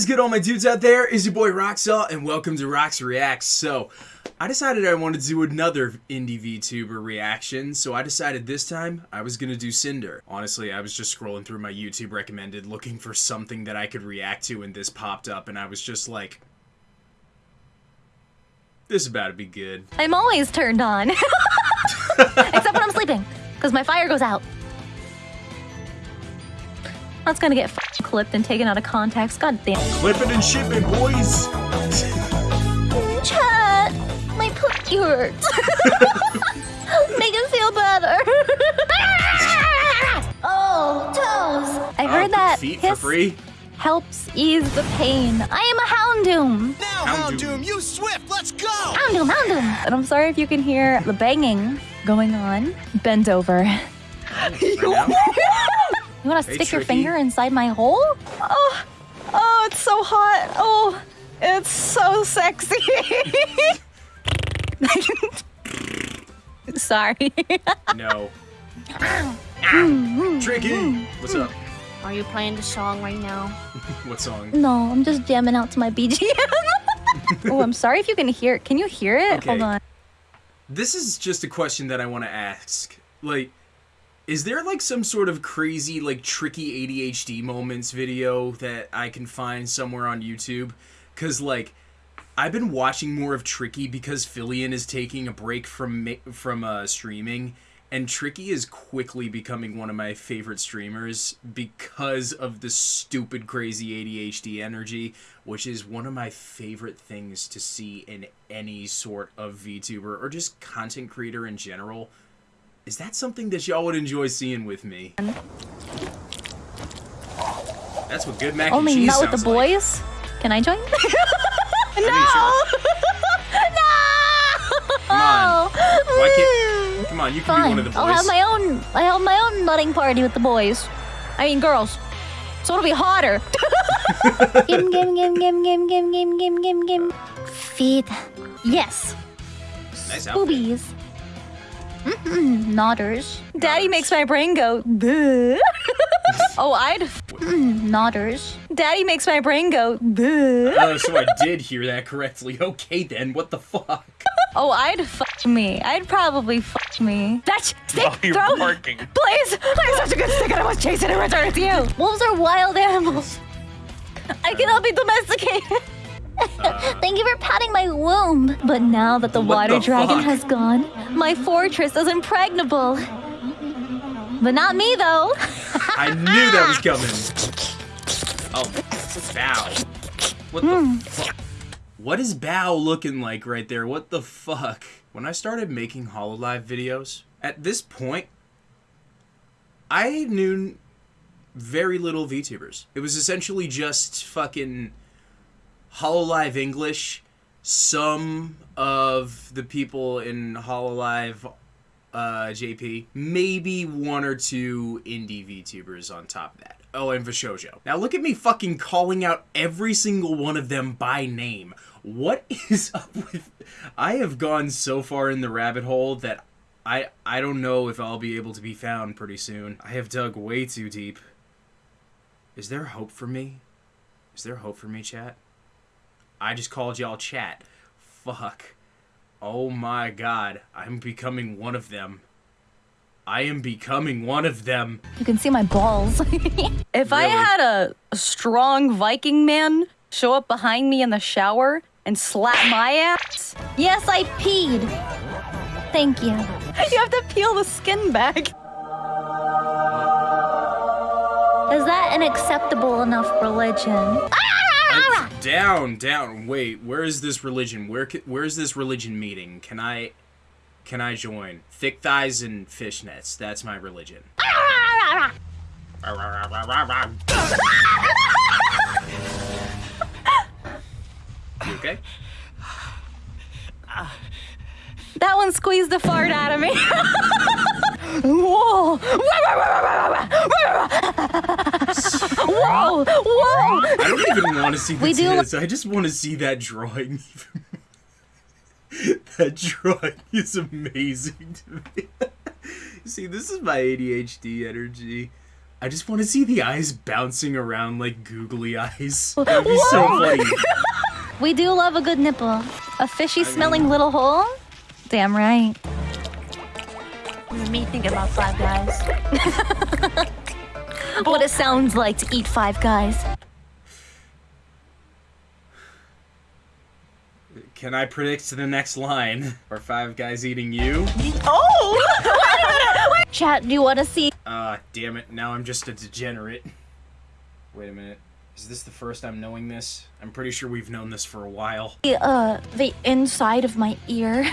is good, all my dudes out there? Is your boy Roxall, and welcome to Rox Reacts. So, I decided I wanted to do another indie VTuber reaction, so I decided this time I was gonna do Cinder. Honestly, I was just scrolling through my YouTube recommended looking for something that I could react to, and this popped up, and I was just like, this is about to be good. I'm always turned on. Except when I'm sleeping, because my fire goes out. That's gonna get clipped and taken out of context. God damn. Clip it and ship it, boys! Chat, my pussy hurts. Make it feel better. oh, toes. I heard Oh, that feet for free? helps ease the pain. I am a Houndoom. Now, Houndoom. Houndoom, you swift, let's go! Houndoom, Houndoom. And I'm sorry if you can hear the banging going on. Bend over. Right now? You want to Hey, stick your finger inside my hole? Oh, oh, it's so hot. Oh, it's so sexy. Sorry. No. Ah, tricky! What's up? Are you playing the song right now? What song? no, I'm just jamming out to my BGM. oh, I'm sorry if you can hear it. Can you hear it? Okay. Hold on. This is just a question that I want to ask. Like, is there like some sort of crazy, like, tricky ADHD moments video that I can find somewhere on YouTube? Because, like, I've been watching more of Tricky because Filian is taking a break from from uh, streaming, and Tricky is quickly becoming one of my favorite streamers because of the stupid, crazy ADHD energy, which is one of my favorite things to see in any sort of VTuber or just content creator in general. Is that something that y'all would enjoy seeing with me? That's what good mac Only and cheese not with the sounds like. boys. Can I join? Mean, sure. Come on. Why can't? Mm. Come on, you can be one of the boys. I'll have my own. I have my own nutting party with the boys. I mean, girls. So it'll be hotter. Gim gim gim gim gim gim gim gim gim gim. Feet. Yes. nice outfit. Boobies. Mm-mm. Nodders. Daddy makes my brain go. Oh, I'd. Mm, nodders. Daddy makes my brain go. Duh. Oh, so I did hear that correctly. Okay then, what the fuck? Oh, I'd fuck me. I'd probably fuck me. That stick you're throw. barking. Please, I'm such a good stick, and I was chasing and return with you. Wolves are wild animals. I cannot be domesticated. Thank you for patting my womb. But now that the What water the dragon fuck? has gone, my fortress is impregnable. But not me, though. I knew that was coming. Oh, bow. What Hmm. the fuck? What is Bow looking like right there? What the fuck? When I started making Hololive videos, at this point, I knew very little VTubers. It was essentially just fucking Hololive English, some of the people in Hololive uh, JP, maybe one or two indie VTubers on top of that. Oh, and VShojo. Now look at me fucking calling out every single one of them by name. What is up with... I have gone so far in the rabbit hole that I I don't know if I'll be able to be found pretty soon. I have dug way too deep. Is there hope for me? Is there hope for me, chat? I just called y'all chat. Fuck. Oh my god, I'm becoming one of them. I am becoming one of them. You can see my balls. If I had a, a strong Viking man show up behind me in the shower and slap my ass, yes, I peed. Thank you. you have to peel the skin back. Is that an acceptable enough religion? Ah! Uh, down, down. Wait, where is this religion? Where where is this religion meeting? Can I can I join? Thick thighs and fishnets. That's my religion. You okay? That one squeezed the fart out of me. Whoa! Whoa! Whoa! I don't even want to see the We do- tits. I just want to see that drawing. that drawing is amazing to me. see, this is my ADHD energy. I just want to see the eyes bouncing around like googly eyes. That'd be so funny. We do love a good nipple. A fishy smelling little hole? Damn right. Me thinking about Five Guys. What it sounds like to eat five guys. Can I predict to the next line? Are five guys eating you? Oh! Chat, do you want to see? Ah, damn it. Now I'm just a degenerate. Wait a minute. Is this the first I'm knowing this? I'm pretty sure we've known this for a while. Uh, the inside of my ear.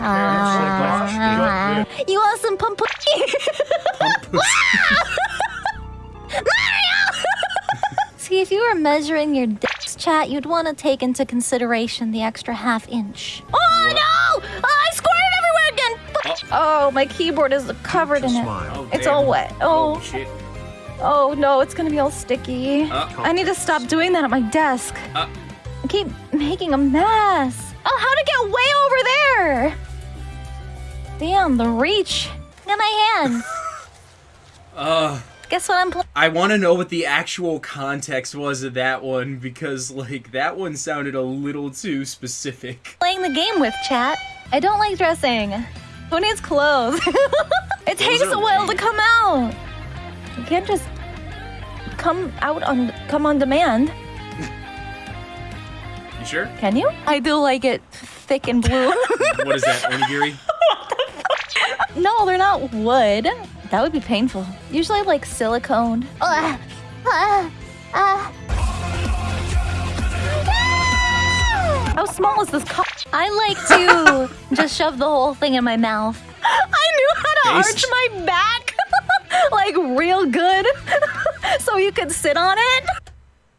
Ah. you want some pump? See, if you were measuring your dick's chat, you'd want to take into consideration the extra half inch. Oh no! Oh, I squirted everywhere again! Oh, my keyboard is covered in it. Oh, It's all wet. Oh, shit. Oh no, it's gonna be all sticky. Uh, I need to stop doing that at my desk. Uh. I keep making a mess. Oh, how to get way over there? Damn, the reach. Look at my hand. uh, Guess what I'm playing? I want to know what the actual context was of that one because, like, that one sounded a little too specific. Playing the game with, chat. I don't like dressing. Who needs clothes? it takes a while to come out. You can't just come out on come on demand, You sure? can you? I do like it thick and blue. what is that, onigiri? no, they're not wood. That would be painful. Usually like silicone. Ah, ah, ah. How small is this cup? I like to just shove the whole thing in my mouth. I knew how to Taste. arch my back, like real good, so you could sit on it.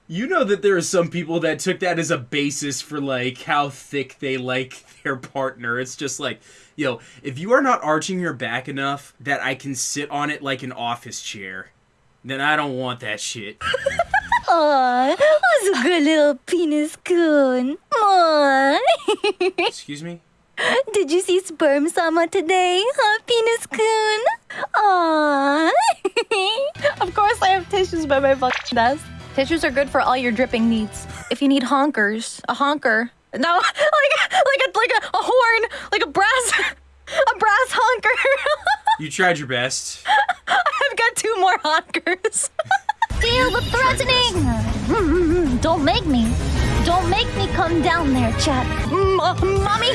You know that there are some people that took that as a basis for like how thick they like their partner. It's just like, yo, if you are not arching your back enough that I can sit on it like an office chair, then I don't want that shit. Aw, that's a good little penis coon. Excuse me? Did you see sperm sama today, huh, penis coon? Aww. Of course, I have tissues by my fucking desk. Tissues are good for all your dripping needs. If you need honkers, a honker. No, like like a like a, a horn, like a brass, a brass honker. You tried your best. I've got two more honkers. Feel the threatening! Don't make me. Don't make me come down there, chat. M- Mm, mommy,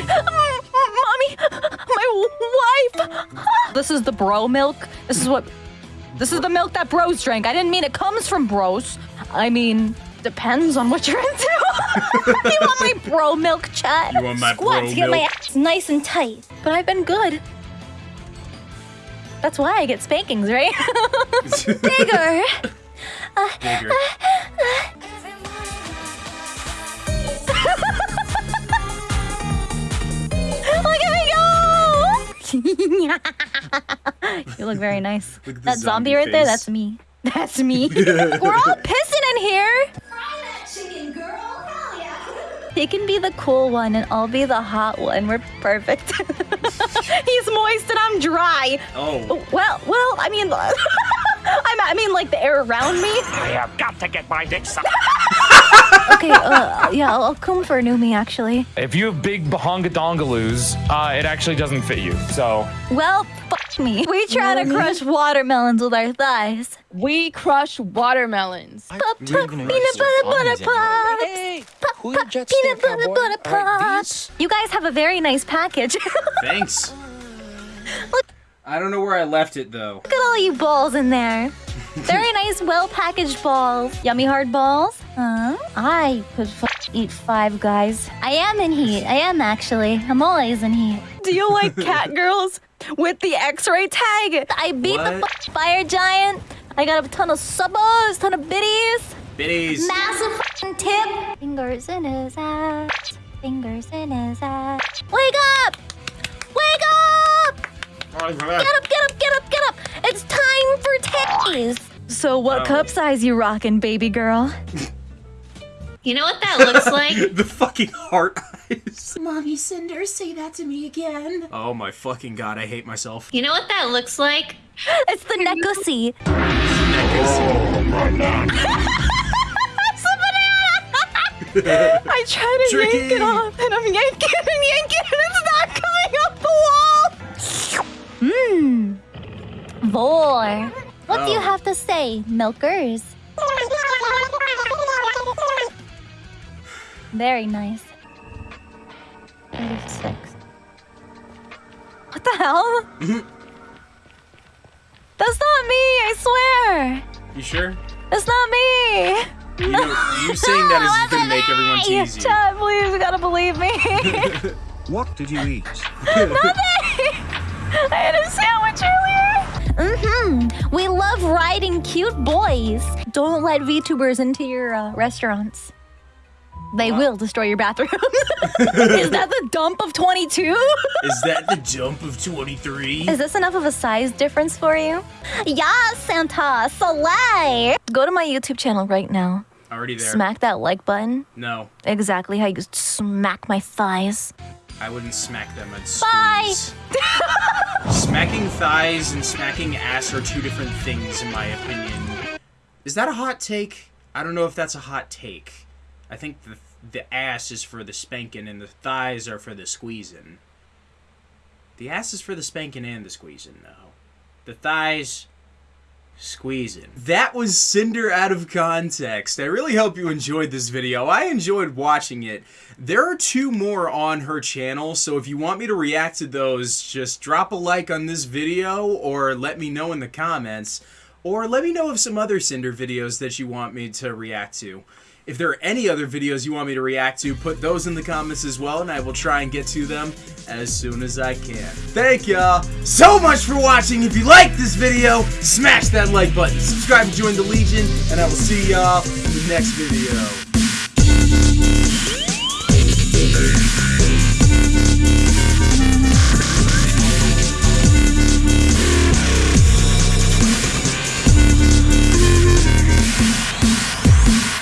my wife. This is the bro milk. This is what. This is the milk that bros drink. I didn't mean it comes from bros. I mean, depends on what you're into. you want my bro milk, chat? You want my Squat bro to get my milk? ass nice and tight. But I've been good. That's why I get spankings, right? Bigger. Bigger. Look you look very nice. Look That zombie, zombie right there, that's me. That's me. We're all pissing in here. He can be the cool one and I'll be the hot one. We're perfect. He's moist and I'm dry. Oh. Well, well, I mean, I'm, I mean, like the air around me. I have got to get my dick sucked. Okay, uh, yeah, I'll, I'll come for Numi actually. If you have big bahonga dongaloos, uh, it actually doesn't fit you. So Well, fuck me. We try to crush watermelons with our thighs. We crush watermelons. Pop, pop, peanut butter, butter pops. Hey, Pop, pop, peanut butter, butter All right, pops. You guys have a very nice package. Thanks. Look- I don't know where I left it though. Look at all you balls in there. Very nice, well-packaged balls. Yummy hard balls. Huh? I could f- eat five guys. I am in heat. I am actually. I'm always in heat. Do you like cat girls with the X-ray tag? I beat the What? f- fire giant. I got a ton of subbos, ton of biddies. Bitties. Massive f***ing tip. Fingers in his ass. Fingers in his ass. Wake up! Wake up! Get up, get up, get up, get up! It's time for titties. So what Oh. cup size you rockin', baby girl? You know what that looks like? the fucking heart eyes. Mommy Cinder, say that to me again. Oh my fucking god, I hate myself. You know what that looks like? It's the Nekusi. I try to yank it off, and I'm yanking and yanking, and it's not coming off the wall. Mmm. Vor. What do you Oh. have to say, milkers? Very nice. 36. What the hell? Mm-hmm. That's not me, I swear. You sure? That's not me. You know, you saying that is gonna make everyone tease you. Chad, please, you gotta believe me. What did you eat? I had a sandwich earlier. Mm-hmm. We love riding cute boys. Don't let VTubers into your uh, restaurants. They will destroy your bathroom. Is that the dump of 22? Is that the dump of 23? Is this enough of a size difference for you? Yeah, Santa, Soleil. Go to my YouTube channel right now. Already there. Smack that like button. No, Exactly how you smack my thighs. I wouldn't smack them. I'd Bye. Smacking thighs and smacking ass are two different things, in my opinion. Is that a hot take? I don't know if that's a hot take. I think the the ass is for the spanking and the thighs are for the squeezing. The ass is for the spanking and the squeezing, though. The thighs, squeezing. That was Cinder out of context. I really hope you enjoyed this video. I enjoyed watching it. There are two more on her channel, so if you want me to react to those, just drop a like on this video or let me know in the comments. Or let me know of some other Cinder videos that you want me to react to. If there are any other videos you want me to react to, put those in the comments as well, and I will try and get to them as soon as I can. Thank y'all so much for watching. If you like this video, smash that like button, subscribe and join the Legion, and I will see y'all in the next video.